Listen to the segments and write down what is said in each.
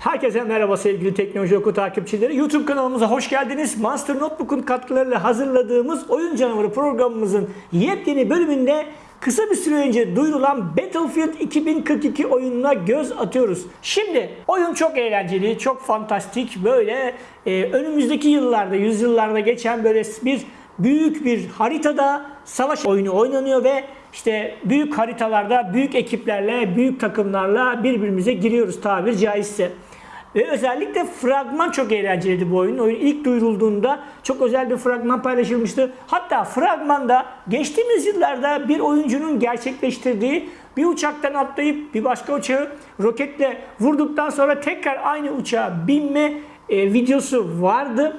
Herkese merhaba sevgili Teknoloji Oku takipçileri. YouTube kanalımıza hoş geldiniz. Monster Notebook'un katkılarıyla hazırladığımız Oyun Canavarı programımızın yepyeni bölümünde kısa bir süre önce duyurulan Battlefield 2042 oyununa göz atıyoruz. Şimdi oyun çok eğlenceli, çok fantastik. Böyle e, önümüzdeki yıllarda, yüzyıllarda geçen böyle bir büyük bir haritada savaş oyunu oynanıyor ve işte büyük haritalarda büyük ekiplerle, büyük takımlarla birbirimize giriyoruz tabir caizse. Ve özellikle fragman çok eğlenceliydi bu oyun. Oyun ilk duyurulduğunda çok özel bir fragman paylaşılmıştı. Hatta fragmanda geçtiğimiz yıllarda bir oyuncunun gerçekleştirdiği bir uçaktan atlayıp bir başka uçağı roketle vurduktan sonra tekrar aynı uçağa binme e, videosu vardı.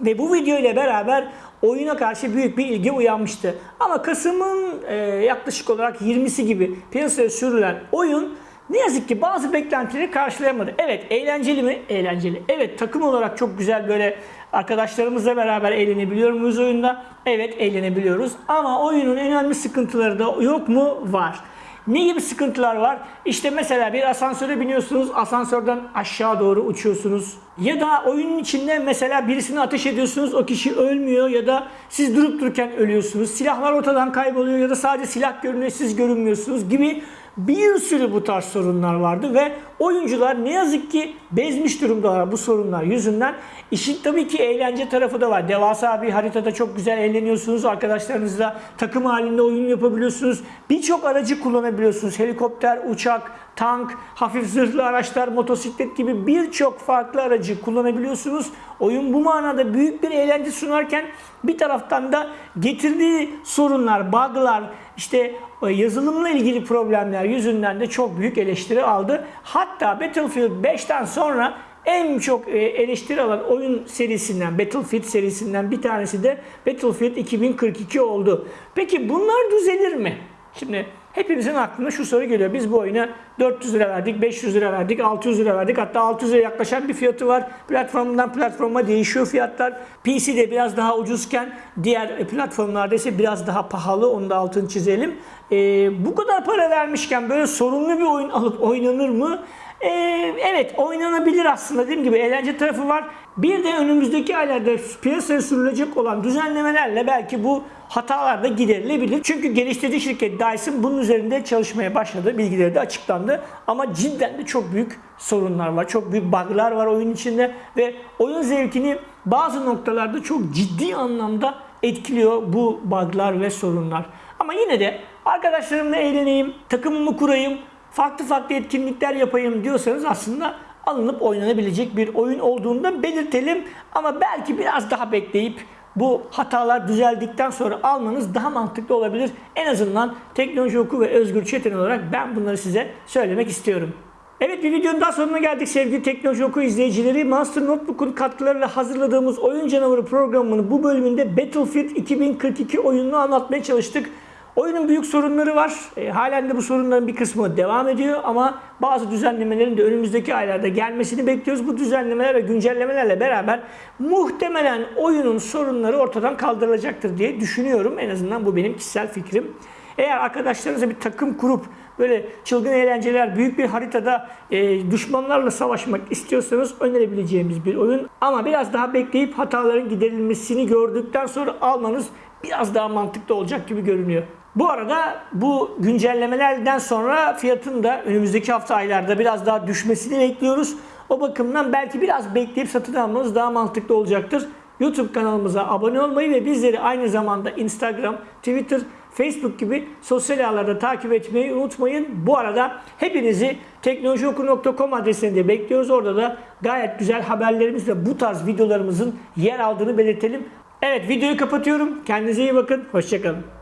Ve bu video ile beraber oyuna karşı büyük bir ilgi uyanmıştı. Ama Kasım'ın e, yaklaşık olarak 20'si gibi piyasaya sürülen oyun ne yazık ki bazı beklentileri karşılayamadı. Evet eğlenceli mi? Eğlenceli. Evet takım olarak çok güzel böyle arkadaşlarımızla beraber eğlenebiliyor muyuz oyunda? Evet eğlenebiliyoruz. Ama oyunun önemli sıkıntıları da yok mu? Var. Ne gibi sıkıntılar var? İşte mesela bir asansöre biniyorsunuz, asansörden aşağı doğru uçuyorsunuz. Ya da oyunun içinde mesela birisini ateş ediyorsunuz, o kişi ölmüyor ya da siz durup dururken ölüyorsunuz. Silahlar ortadan kayboluyor ya da sadece silah görünüyor, siz görünmüyorsunuz gibi bir sürü bu tarz sorunlar vardı ve oyuncular ne yazık ki bezmiş durumdalar bu sorunlar yüzünden. İşin tabii ki eğlence tarafı da var. Devasa bir haritada çok güzel eğleniyorsunuz. Arkadaşlarınızla takım halinde oyun yapabiliyorsunuz. Birçok aracı kullanabiliyorsunuz. Helikopter, uçak, tank, hafif zırhlı araçlar, motosiklet gibi birçok farklı aracı kullanabiliyorsunuz. Oyun bu manada büyük bir eğlence sunarken bir taraftan da getirdiği sorunlar, bug'lar, işte e, yazılımla ilgili problemler yüzünden de çok büyük eleştiri aldı. Hatta Battlefield 5'ten sonra en çok e, eleştiri alan oyun serisinden, Battlefield serisinden bir tanesi de Battlefield 2042 oldu. Peki bunlar düzelir mi? Şimdi hepimizin aklına şu soru geliyor. Biz bu oyuna 400 lira verdik, 500 lira verdik, 600 lira verdik. Hatta 600 lira yaklaşan bir fiyatı var. Platformdan platforma değişiyor fiyatlar. PC'de biraz daha ucuzken diğer platformlarda ise biraz daha pahalı. Onu da altını çizelim. Ee, bu kadar para vermişken böyle sorunlu bir oyun alıp oynanır mı? Ee, evet oynanabilir aslında dediğim gibi eğlence tarafı var. Bir de önümüzdeki aylarda piyasaya sürülecek olan düzenlemelerle belki bu hatalar da giderilebilir. Çünkü geliştirici şirket Dyson bunun üzerinde çalışmaya başladı. Bilgileri de açıklandı. Ama cidden de çok büyük sorunlar var. Çok büyük bug'lar var oyun içinde ve oyun zevkini bazı noktalarda çok ciddi anlamda etkiliyor bu bug'lar ve sorunlar. Ama yine de arkadaşlarımla eğleneyim, takımımı kurayım, farklı farklı etkinlikler yapayım diyorsanız aslında alınıp oynanabilecek bir oyun olduğunu da belirtelim. Ama belki biraz daha bekleyip bu hatalar düzeldikten sonra almanız daha mantıklı olabilir. En azından teknoloji oku ve özgür çetin olarak ben bunları size söylemek istiyorum. Evet bir videonun daha sonuna geldik sevgili Teknoloji Oku izleyicileri. Monster Notebook'un katkılarıyla hazırladığımız Oyun Canavarı programının bu bölümünde Battlefield 2042 oyununu anlatmaya çalıştık. Oyunun büyük sorunları var. E, halen de bu sorunların bir kısmı devam ediyor ama bazı düzenlemelerin de önümüzdeki aylarda gelmesini bekliyoruz. Bu düzenlemeler ve güncellemelerle beraber muhtemelen oyunun sorunları ortadan kaldırılacaktır diye düşünüyorum. En azından bu benim kişisel fikrim. Eğer arkadaşlarınızla bir takım kurup böyle çılgın eğlenceler, büyük bir haritada e, düşmanlarla savaşmak istiyorsanız önerebileceğimiz bir oyun. Ama biraz daha bekleyip hataların giderilmesini gördükten sonra almanız biraz daha mantıklı olacak gibi görünüyor. Bu arada bu güncellemelerden sonra fiyatın da önümüzdeki hafta aylarda biraz daha düşmesini bekliyoruz. O bakımdan belki biraz bekleyip satın almanız daha mantıklı olacaktır. YouTube kanalımıza abone olmayı ve bizleri aynı zamanda Instagram, Twitter, Facebook gibi sosyal ağlarda takip etmeyi unutmayın. Bu arada hepinizi teknolojioku.com adresinde bekliyoruz. Orada da gayet güzel haberlerimizle bu tarz videolarımızın yer aldığını belirtelim. Evet videoyu kapatıyorum. Kendinize iyi bakın. Hoşçakalın.